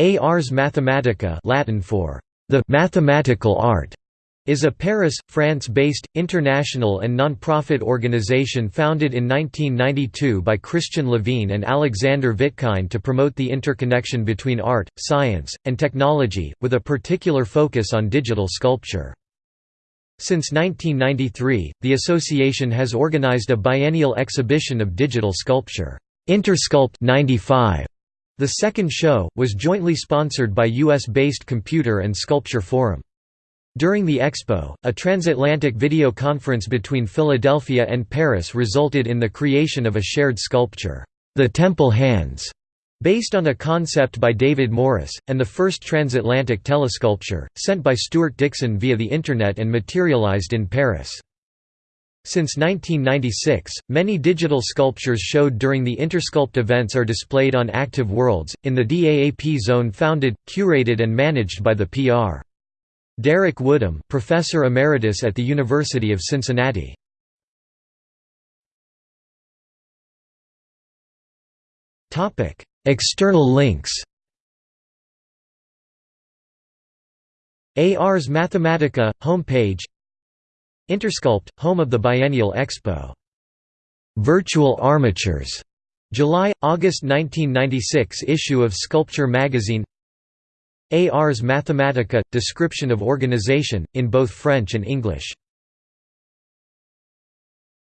Ars Mathematica Latin for the mathematical art is a Paris, France-based, international and non-profit organization founded in 1992 by Christian Lavigne and Alexander Vitkine to promote the interconnection between art, science, and technology, with a particular focus on digital sculpture. Since 1993, the association has organized a biennial exhibition of digital sculpture, Intersculpt 95. The second show, was jointly sponsored by US-based Computer and Sculpture Forum. During the expo, a transatlantic video conference between Philadelphia and Paris resulted in the creation of a shared sculpture, The Temple Hands, based on a concept by David Morris, and the first transatlantic telesculpture, sent by Stewart Dickson via the Internet and materialized in Paris. Since 1996, many digital sculptures showed during the Intersculpt events are displayed on Active Worlds, in the DAAP zone founded, curated and managed by the PR. Derek Woodham, professor emeritus at the University of Cincinnati. External links. Ars Mathematica homepage. Intersculpt, home of the Biennial Expo. Virtual Armatures. July August 1996 issue of Sculpture magazine. Ars Mathematica – Description of organization, in both French and English